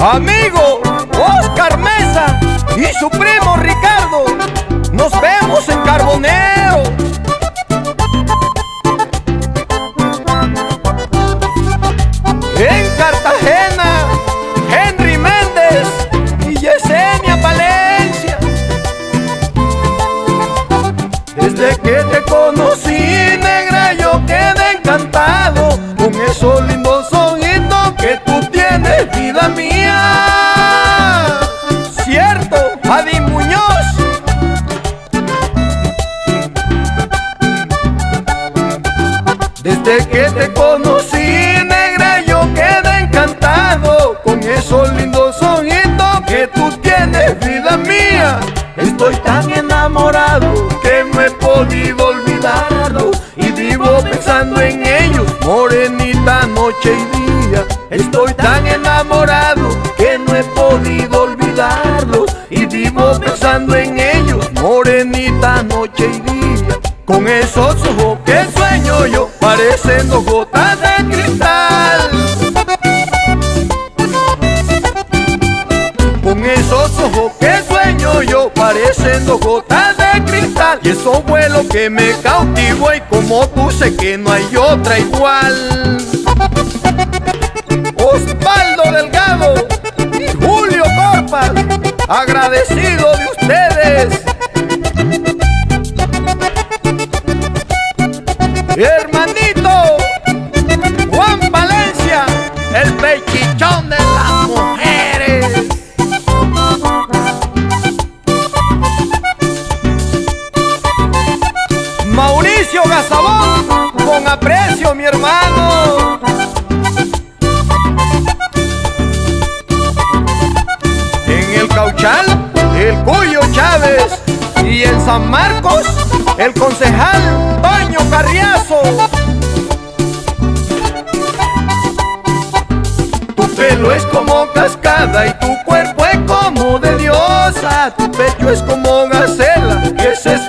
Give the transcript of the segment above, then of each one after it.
amigo Oscar Mesa y su primo Ricardo. Nos vemos en Carbonero. En Cartagena, Henry Méndez y Yesenia Valencia. Desde que te conocí, negra, yo quedé encantado con esos Desde que te conocí, negra, yo quedé encantado con esos lindos ojitos que tú tienes, vida mía. Estoy tan enamorado que no he podido olvidarlo y vivo pensando en ellos, morenita noche y día. Estoy tan enamorado que no he podido olvidarlo y vivo pensando en ellos, morenita noche y día. Con esos ojos que parecen dos gotas de cristal. Con esos ojos que sueño yo, parecen dos gotas de cristal. Y esos vuelos que me cautivó y como tú sé que no hay otra igual. Osvaldo Delgado y Julio Corpas, agradecido de ustedes. En el Cauchal, el Cuyo Chávez y en San Marcos, el concejal Toño Carriazo. Tu pelo es como cascada y tu cuerpo es como de diosa. Tu pecho es como gacela que se esconden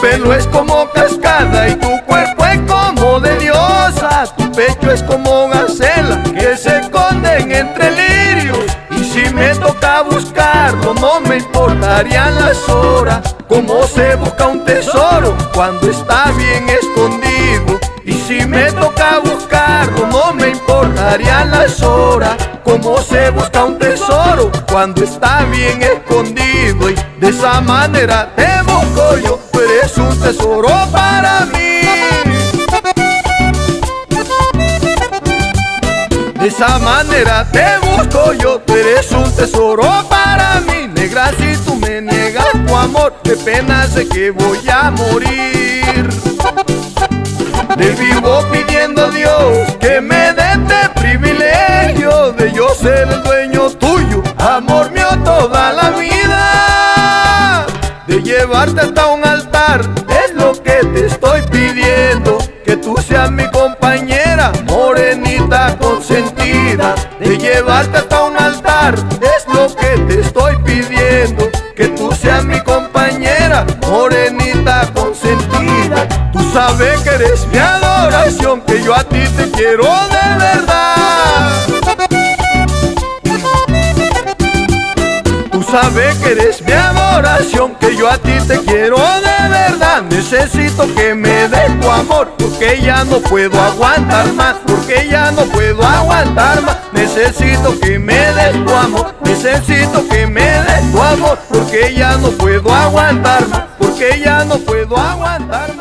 pelo es como cascada y tu cuerpo es como de diosa. Tu pecho es como gacela que se esconden entre lirios. Y si me toca buscarlo, no me importarían las horas. Como se busca un tesoro cuando está bien escondido. Y si me toca buscarlo, no me importarían las horas. Como se busca un tesoro cuando está bien escondido. Y de esa manera te busco yo, eres un tesoro para mí. De esa manera te busco yo, tú eres un tesoro para mí. Negra, si tú me niegas tu amor, qué pena sé que voy a morir. Le vivo pidiendo a Dios que me dé este privilegio de yo ser el dueño De llevarte hasta un altar, es lo que te estoy pidiendo, que tú seas mi compañera, morenita consentida. De llevarte hasta un altar, es lo que te estoy pidiendo, que tú seas mi compañera, morenita consentida. Tú sabes que eres mi adoración, que yo a ti te quiero de verdad. Tú sabes que eres mi adoración, yo a ti te quiero de verdad. Necesito que me des tu amor, porque ya no puedo aguantar más, porque ya no puedo aguantar más. Necesito que me des tu amor, necesito que me des tu amor, porque ya no puedo aguantar más, porque ya no puedo aguantar más.